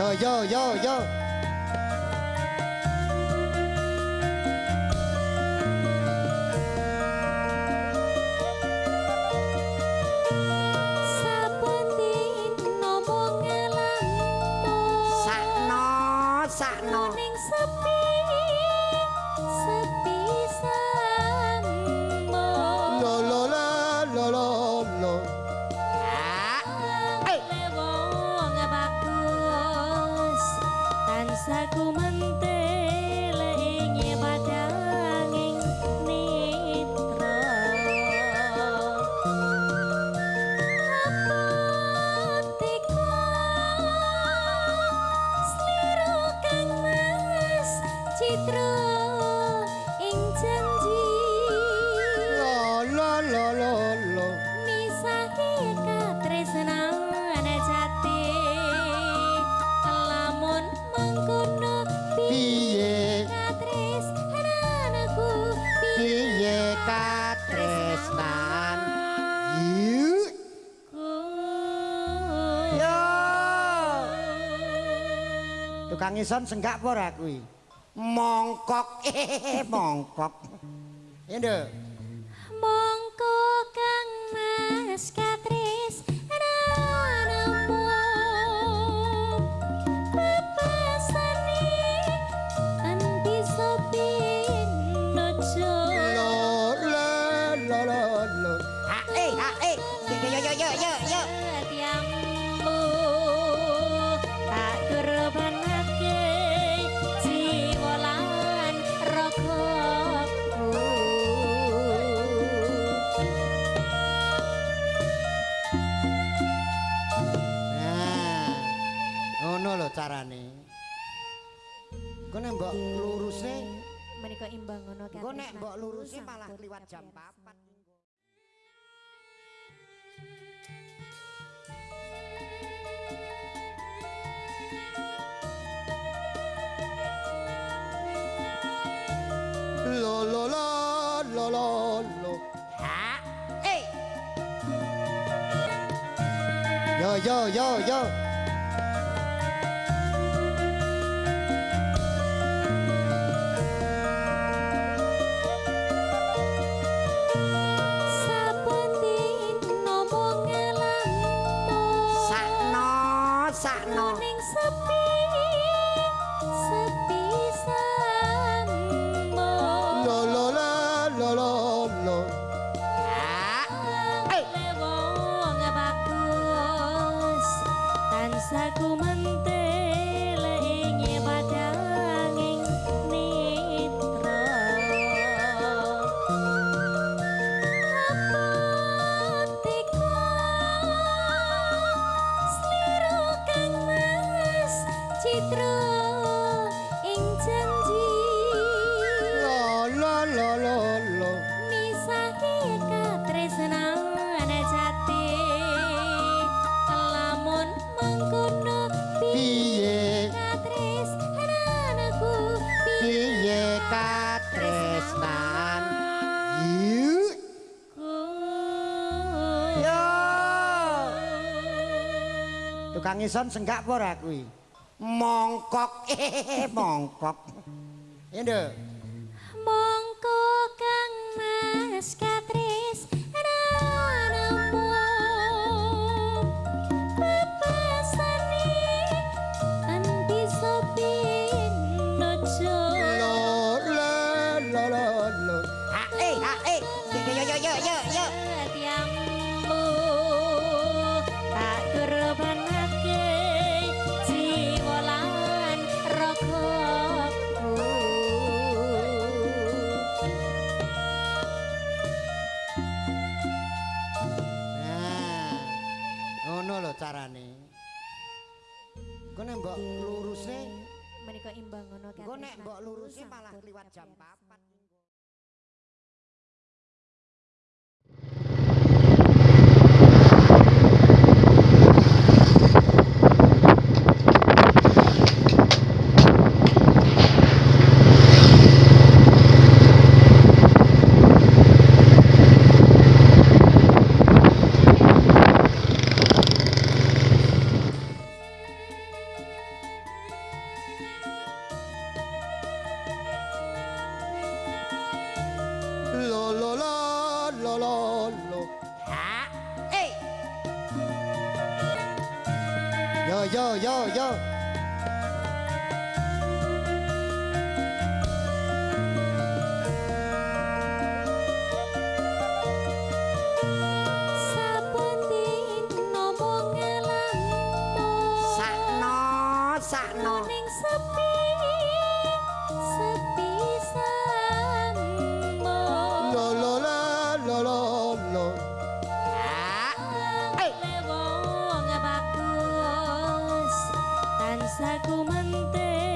要要要要。Bangison senggak apa ora kuwi? Mongkok. Eh, Mongkok. Endo. Mongkok kang mas. lurusnya menikah imbang ngono kan gue nek mbok lurusnya malah lewat jam 4. lo lo lo lo lo lo. Ha? Eh yo yo yo yo. lor ah. Aku lewong bagus. Tansaku ngison senggak apa ora kuwi? Mongkok. Mongkok. Endo mongkok kang mas. mbok menika menikah imbang ngono kan mbok lurusnya malah kliwat jam 4. aku mentek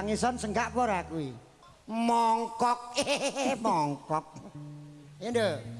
bangisan senggak pora kuwi. Mongkok, mongkok. Endo.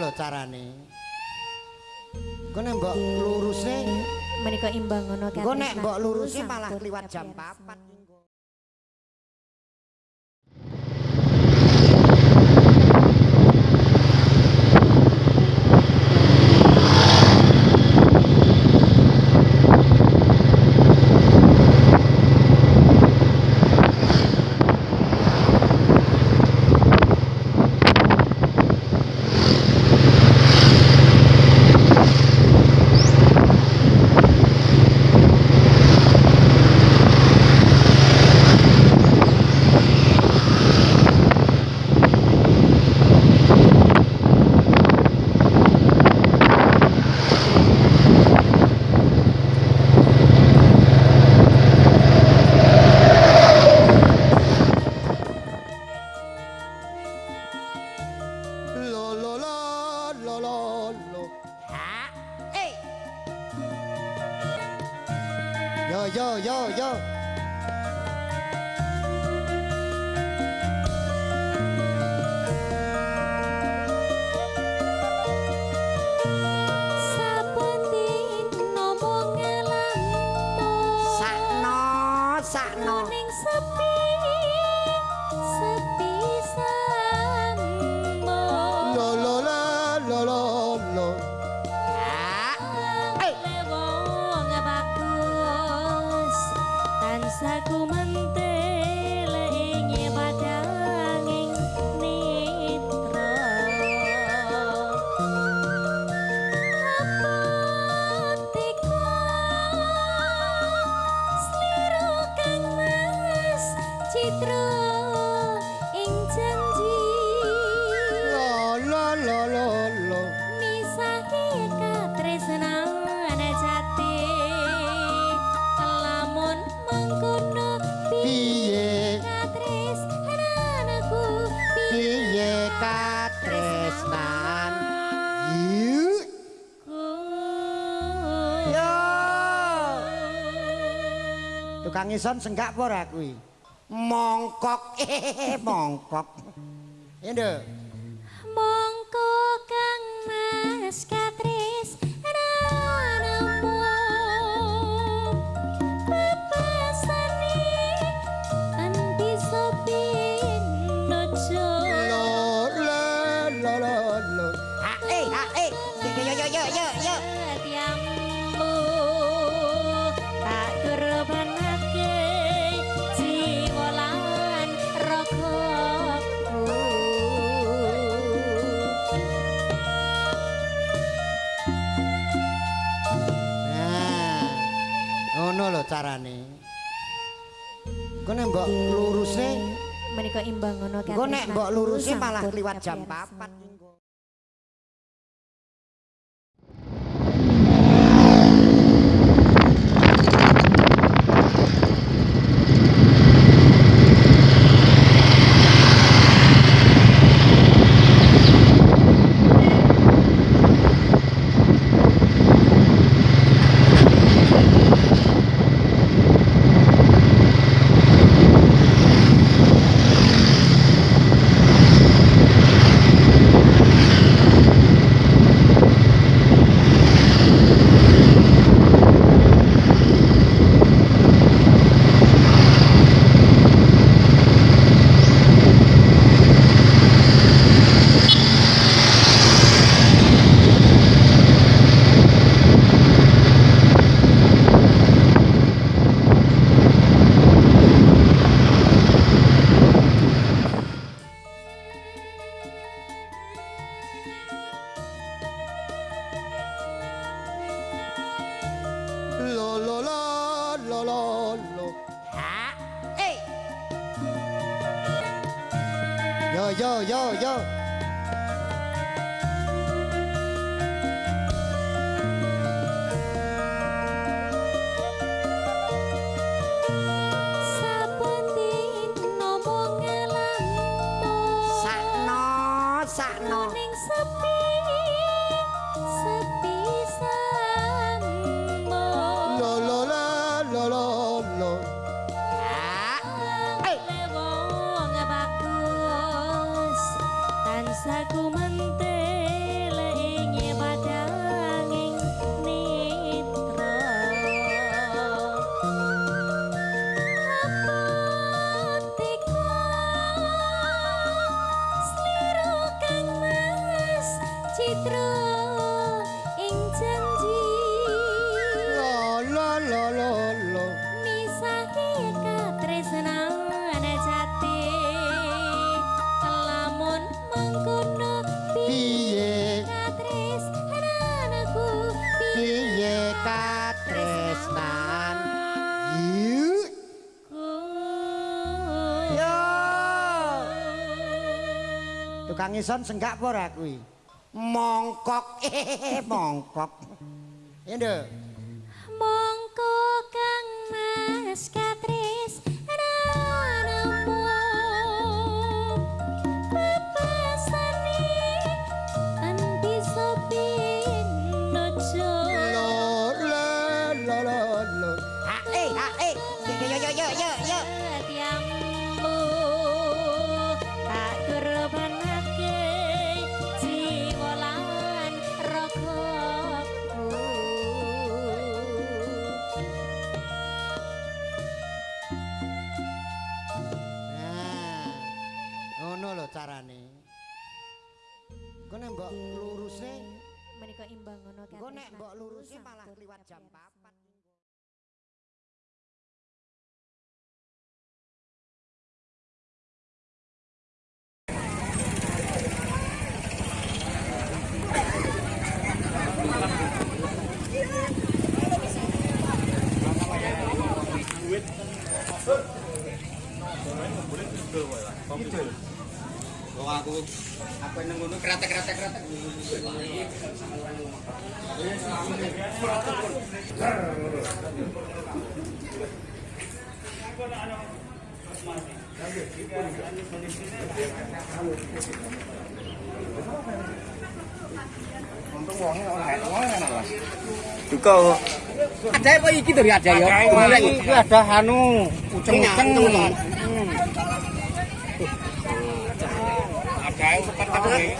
lho carane. Engko nek mbok lurusne menika imbang ngono kan. Engko nek mbok lurusne malah kliwat jam 4. 要要要。citra ing janji. La la la la la. Misake katresnan jati lamun mangkono piye? katresnanku piye katresnan? Yuk. Tukang Ison senggak apa ora kuwi? mongkok. Mongkok. Nduk mongkok kang mas katri. Carane. Engko nek mbok luruse, menika imbang ngono engko nek mbok luruse malah kliwat jam kapiarsan. 4 Yo yo yo Tukang ison senggak apa ora kuwi? Mongkok, eh mongkok. Ya nduk. mongko kang mas katresnanmu Luruse, menika imbang ngono engko nek mbok luruse malah kliwat jam 4. Duka kok. Ada apa iki dari ada ya? Ada iki ada anu uceng-uceng. Ada upat tapi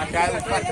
ada upat.